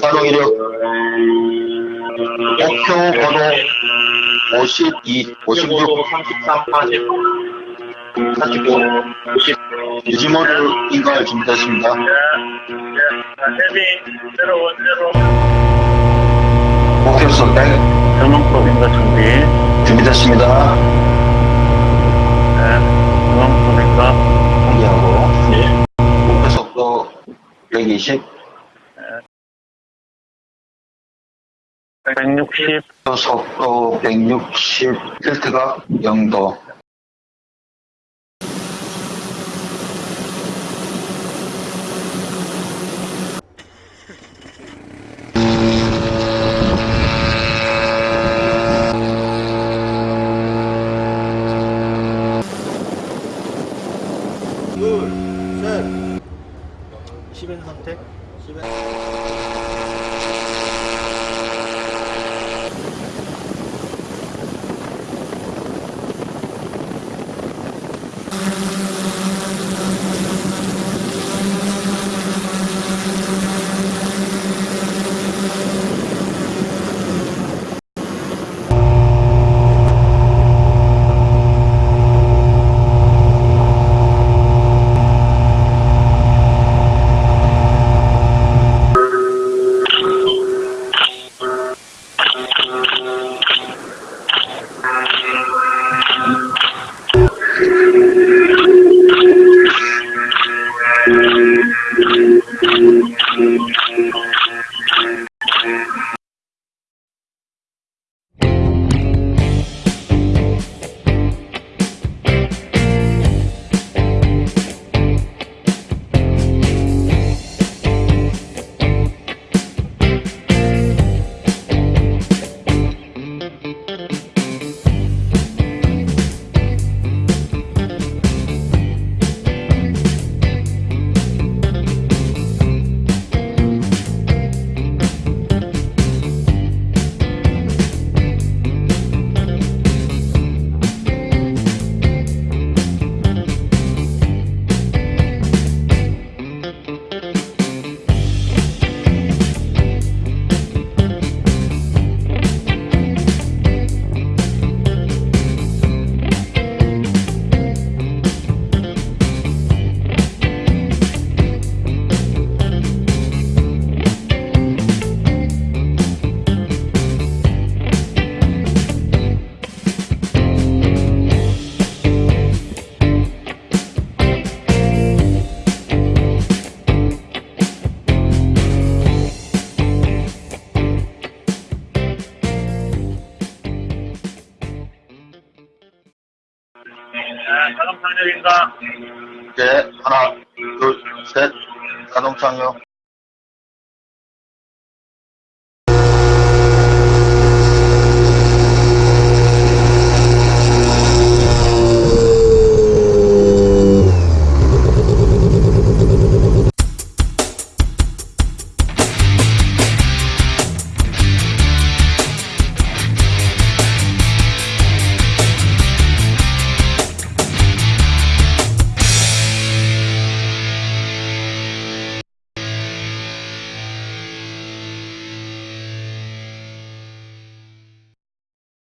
자동 이력 목표 번호 52, 56, 33, 40, 49, 50 유지모를 인가할 준비됐습니다. 제로. 목표수 100 전원법 인가 준비. 준비됐습니다. 예, 전원법 인가. 공개하고. 예. 목표 속도 120 160, 목표 속도 160 필트가 0도 둘, 셋. 10인 선택. 10인. 자동 상력인가. 네, 하나, 둘, 셋, 자동 착륙.